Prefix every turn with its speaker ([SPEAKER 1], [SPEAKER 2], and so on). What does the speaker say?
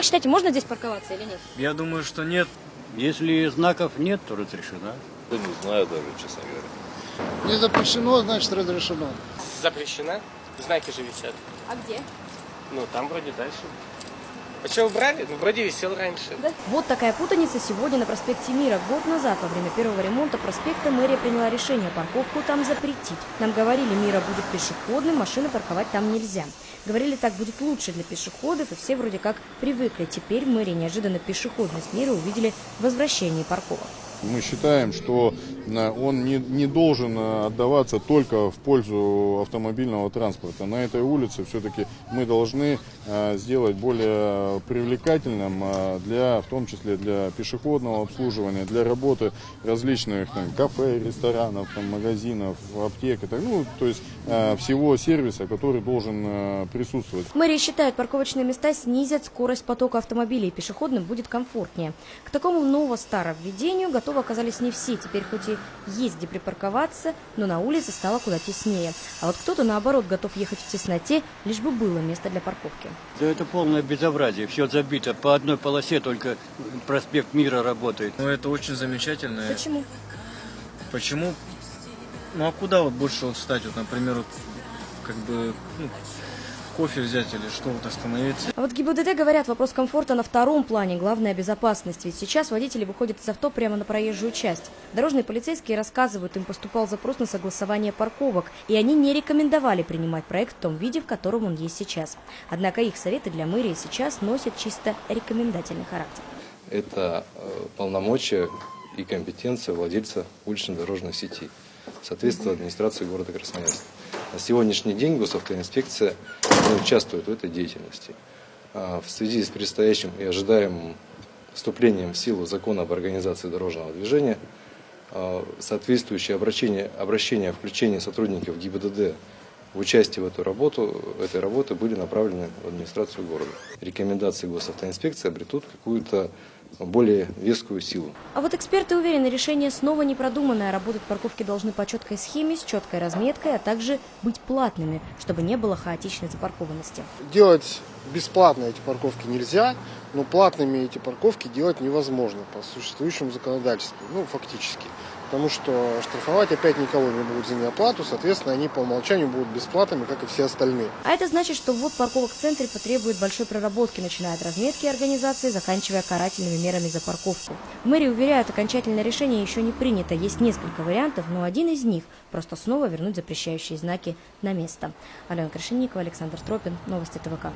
[SPEAKER 1] Как считаете, можно здесь парковаться или нет?
[SPEAKER 2] Я думаю, что нет.
[SPEAKER 3] Если знаков нет, то разрешено.
[SPEAKER 4] Да не знаю даже, честно говоря.
[SPEAKER 5] Не запрещено, значит разрешено.
[SPEAKER 6] Запрещена. Знаки же висят.
[SPEAKER 1] А где?
[SPEAKER 6] Ну, там вроде дальше. А что убрали? Ну, вроде висел раньше.
[SPEAKER 1] Вот такая путаница сегодня на проспекте Мира. Год назад, во время первого ремонта проспекта, мэрия приняла решение парковку там запретить. Нам говорили, Мира будет пешеходным, машины парковать там нельзя. Говорили, так будет лучше для пешеходов, и все вроде как привыкли. Теперь в мэрии неожиданно пешеходность Мира увидели в возвращении парковок.
[SPEAKER 7] Мы считаем, что э, он не, не должен э, отдаваться только в пользу автомобильного транспорта. На этой улице все-таки мы должны э, сделать более привлекательным для, в том числе для пешеходного обслуживания, для работы различных там, кафе, ресторанов, там, магазинов, аптек, так, ну, то есть всего сервиса, который должен присутствовать.
[SPEAKER 1] Мэрия считает, парковочные места снизят скорость потока автомобилей, и пешеходным будет комфортнее. К такому ново-старовведению готовы оказались не все. Теперь хоть и есть где припарковаться, но на улице стало куда теснее. А вот кто-то, наоборот, готов ехать в тесноте, лишь бы было место для парковки.
[SPEAKER 3] Да это полное безобразие. Все забито. По одной полосе только проспект Мира работает.
[SPEAKER 2] Ну, это очень замечательно.
[SPEAKER 1] Почему?
[SPEAKER 2] Почему? Ну, а куда вот больше вот встать? Вот, например, вот, как бы, ну, кофе взять или что вот остановиться.
[SPEAKER 1] А вот ГИБДД говорят, вопрос комфорта на втором плане, главная безопасность. Ведь сейчас водители выходят из авто прямо на проезжую часть. Дорожные полицейские рассказывают, им поступал запрос на согласование парковок, и они не рекомендовали принимать проект в том виде, в котором он есть сейчас. Однако их советы для мэрии сейчас носят чисто рекомендательный характер.
[SPEAKER 4] Это э, полномочия и компетенция владельца уличной дорожной сети, соответственно администрации города Красноярска. На сегодняшний день госавтоинспекция не участвует в этой деятельности. А в связи с предстоящим и ожидаемым вступлением в силу закона об организации дорожного движения, а, соответствующее обращение, обращение о включении сотрудников ГИБДД в участие в эту работу, этой работы были направлены в администрацию города. Рекомендации госавтоинспекции обретут какую-то более вескую силу.
[SPEAKER 1] А вот эксперты уверены, решение снова не продуманное. Работать парковки должны по четкой схеме, с четкой разметкой, а также быть платными, чтобы не было хаотичной запаркованности.
[SPEAKER 5] Делать бесплатно эти парковки нельзя, но платными эти парковки делать невозможно по существующему законодательству, ну, фактически потому что штрафовать опять никого не будут за неоплату, соответственно, они по умолчанию будут бесплатными, как и все остальные.
[SPEAKER 1] А это значит, что ввод парковок в центре потребует большой проработки, начиная от разметки организации, заканчивая карательными мерами за парковку. В мэрии уверяют, окончательное решение еще не принято. Есть несколько вариантов, но один из них – просто снова вернуть запрещающие знаки на место. Алена Крашенникова, Александр Тропин, Новости ТВК.